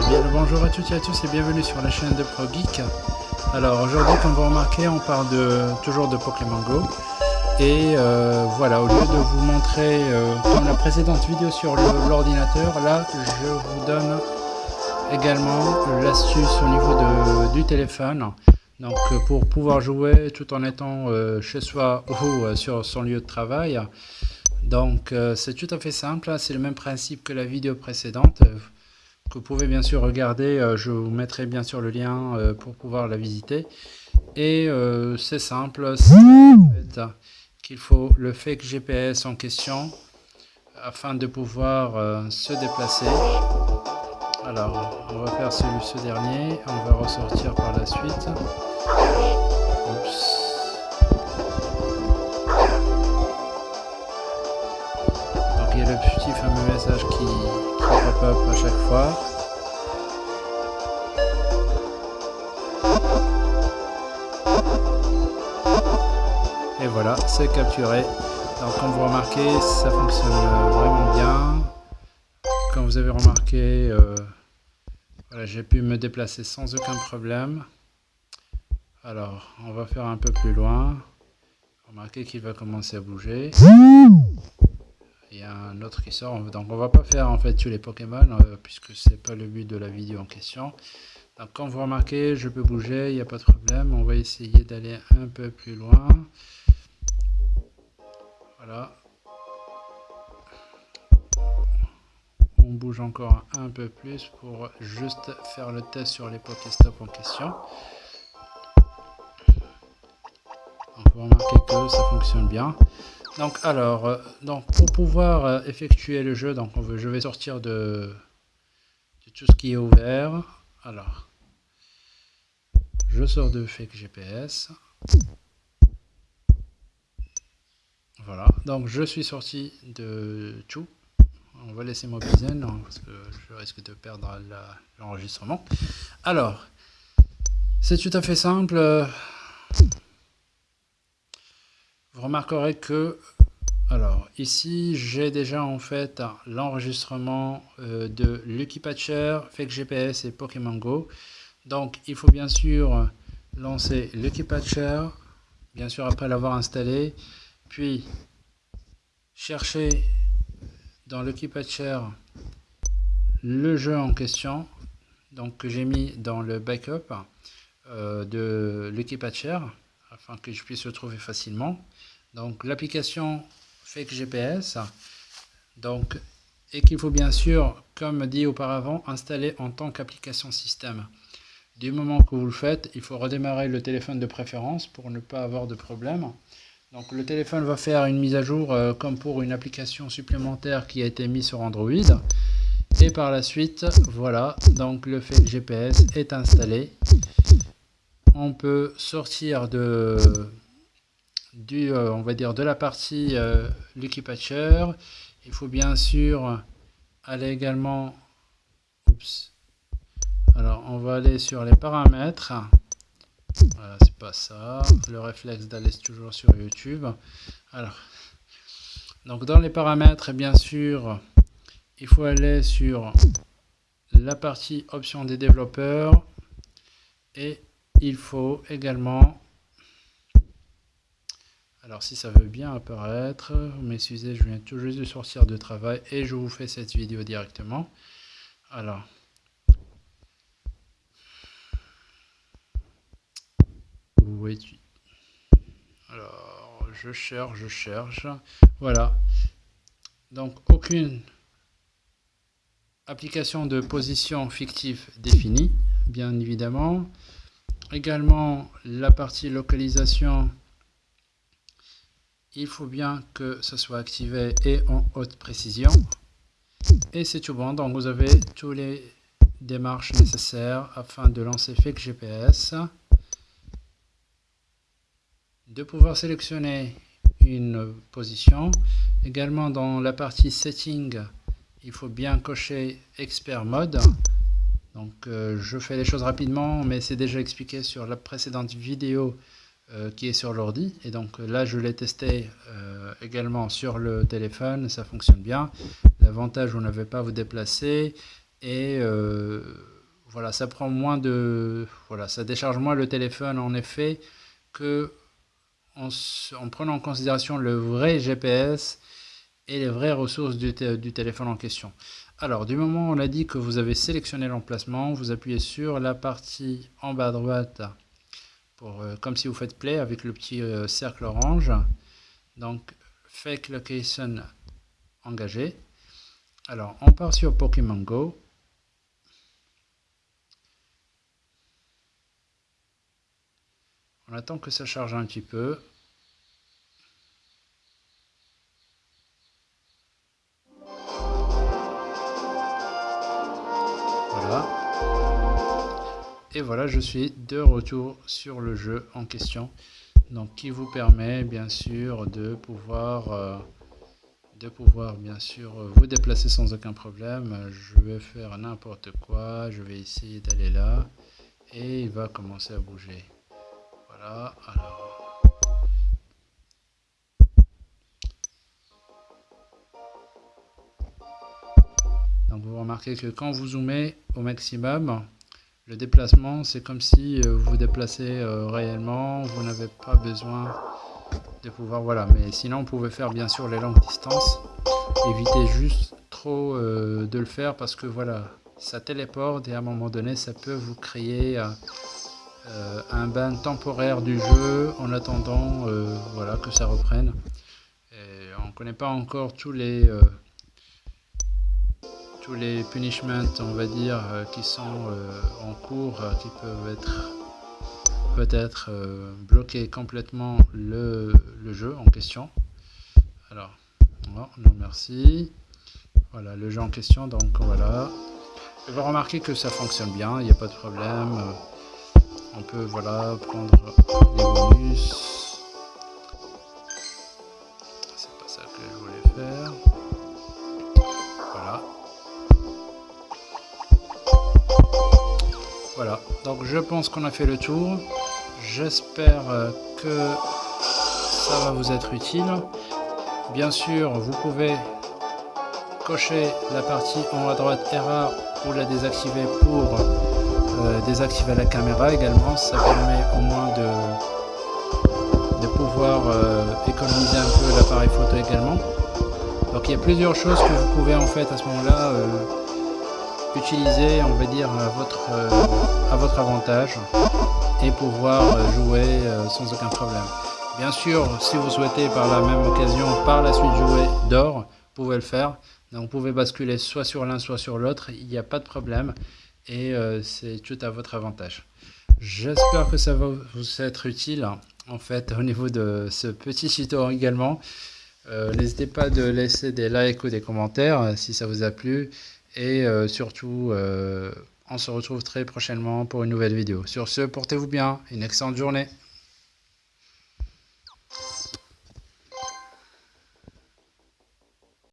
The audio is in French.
Bien, bonjour à toutes et à tous et bienvenue sur la chaîne de ProGeek. Alors aujourd'hui, comme vous remarquez, on parle de, toujours de Pokémon Go. Et euh, voilà, au lieu de vous montrer, euh, comme la précédente vidéo sur l'ordinateur, là, je vous donne également l'astuce au niveau du téléphone. Donc pour pouvoir jouer tout en étant euh, chez soi ou sur son lieu de travail. Donc c'est tout à fait simple, hein. c'est le même principe que la vidéo précédente que vous pouvez bien sûr regarder. Euh, je vous mettrai bien sûr le lien euh, pour pouvoir la visiter. Et euh, c'est simple, c'est qu'il faut le fake GPS en question afin de pouvoir se déplacer. Alors, on va faire celui, ce dernier, on va ressortir par la suite. Donc il y a le petit fameux message qui, à chaque fois. Et voilà, c'est capturé. Donc comme vous remarquez, ça fonctionne vraiment bien. Comme vous avez remarqué, euh, voilà, j'ai pu me déplacer sans aucun problème. Alors, on va faire un peu plus loin. Remarquez qu'il va commencer à bouger. A un autre qui sort, donc on va pas faire en fait tous les Pokémon, euh, puisque c'est pas le but de la vidéo en question. Donc comme vous remarquez, je peux bouger, il n'y a pas de problème. On va essayer d'aller un peu plus loin. Voilà. On bouge encore un peu plus pour juste faire le test sur les Pokéstop en question. On peut remarquer que ça fonctionne bien. Donc alors, euh, donc pour pouvoir euh, effectuer le jeu, donc je vais sortir de, tout ce qui est ouvert. Alors, je sors de Fake GPS. Voilà, donc je suis sorti de tout. On va laisser mobiliser, non, parce que je risque de perdre l'enregistrement. Alors, c'est tout à fait simple. Remarquerez que, alors ici j'ai déjà en fait l'enregistrement euh, de Lucky Patcher, Fake GPS et Pokémon Go. Donc il faut bien sûr lancer Lucky Patcher, bien sûr après l'avoir installé, puis chercher dans Lucky Patcher le jeu en question, donc que j'ai mis dans le backup euh, de Lucky Patcher afin que je puisse le trouver facilement. Donc l'application Fake GPS, et qu'il faut bien sûr, comme dit auparavant, installer en tant qu'application système. Du moment que vous le faites, il faut redémarrer le téléphone de préférence pour ne pas avoir de problème. Donc le téléphone va faire une mise à jour euh, comme pour une application supplémentaire qui a été mise sur Android. Et par la suite, voilà, donc le Fake GPS est installé on peut sortir de, du, euh, on va dire de la partie euh, Lucky Patcher. Il faut bien sûr aller également, oups, alors on va aller sur les paramètres. Voilà, c'est pas ça. Le réflexe d'aller toujours sur YouTube. Alors, donc dans les paramètres, bien sûr, il faut aller sur la partie options des développeurs et il faut également, alors si ça veut bien apparaître, vous m'excusez, je viens tout juste de sortir de travail et je vous fais cette vidéo directement. Alors, où es-tu? Alors, je cherche, je cherche. Voilà. Donc, aucune application de position fictive définie, bien évidemment également la partie localisation il faut bien que ce soit activé et en haute précision. Et c'est tout bon. Donc vous avez toutes les démarches nécessaires afin de lancer Fake GPS de pouvoir sélectionner une position. Également dans la partie setting il faut bien cocher expert mode. Donc euh, je fais les choses rapidement, mais c'est déjà expliqué sur la précédente vidéo qui est sur l'ordi. Et donc là, je l'ai testé euh, également sur le téléphone, ça fonctionne bien. L'avantage, vous n'avez pas à vous déplacer. et voilà, ça prend moins de, voilà, ça décharge moins le téléphone en effet que en, prenant en considération le vrai GPS et les vraies ressources du, du téléphone en question. Alors, du moment où on a dit que vous avez sélectionné l'emplacement, vous appuyez sur la partie en bas à droite, euh, comme si vous faites play avec le petit euh, cercle orange. Donc, fake location engagé. Alors, on part sur Pokémon Go. On attend que ça charge un petit peu. Et voilà, je suis de retour sur le jeu en question. Donc, qui vous permet bien sûr de pouvoir, euh, de pouvoir bien sûr vous déplacer sans aucun problème. Je vais faire n'importe quoi. Je vais essayer d'aller là et il va commencer à bouger. Voilà, alors. Donc vous remarquez que quand vous zoomez au maximum, le déplacement c'est comme si euh, vous vous déplacez euh, réellement, vous n'avez pas besoin de pouvoir, voilà. Mais sinon vous pouvez faire bien sûr les longues distances, évitez juste trop euh, de le faire parce que voilà, ça téléporte et à un moment donné ça peut vous créer un ban temporaire du jeu en attendant voilà, que ça reprenne. Et on ne connaît pas encore tous les, tous les punishments, on va dire, qui sont en cours, qui peuvent être peut-être bloquer complètement le, le, jeu en question. Alors, non, non merci. Voilà, le jeu en question, donc voilà. Vous remarquer que ça fonctionne bien, il n'y a pas de problème on peut voilà prendre les bonus c'est pas ça que je voulais faire voilà. Donc je pense qu'on a fait le tour. J'espère que ça va vous être utile. Bien sûr vous pouvez cocher la partie en haut à droite erreur ou la désactiver pour euh, désactiver la caméra également, ça permet au moins de, de pouvoir euh, économiser un peu l'appareil photo également. Donc il y a plusieurs choses que vous pouvez en fait à ce moment-là euh, utiliser, on va dire, à votre, à votre avantage et pouvoir jouer sans aucun problème. Bien sûr, si vous souhaitez par la même occasion par la suite jouer d'or, vous pouvez le faire. Donc vous pouvez basculer soit sur l'un soit sur l'autre, il n'y a pas de problème et euh, c'est tout à votre avantage. J'espère que ça va vous être utile en fait au niveau de ce petit tuto également. Euh, n'hésitez pas de laisser des likes ou des commentaires euh, si ça vous a plu et surtout on se retrouve très prochainement pour une nouvelle vidéo. Sur ce, portez-vous bien, une excellente journée.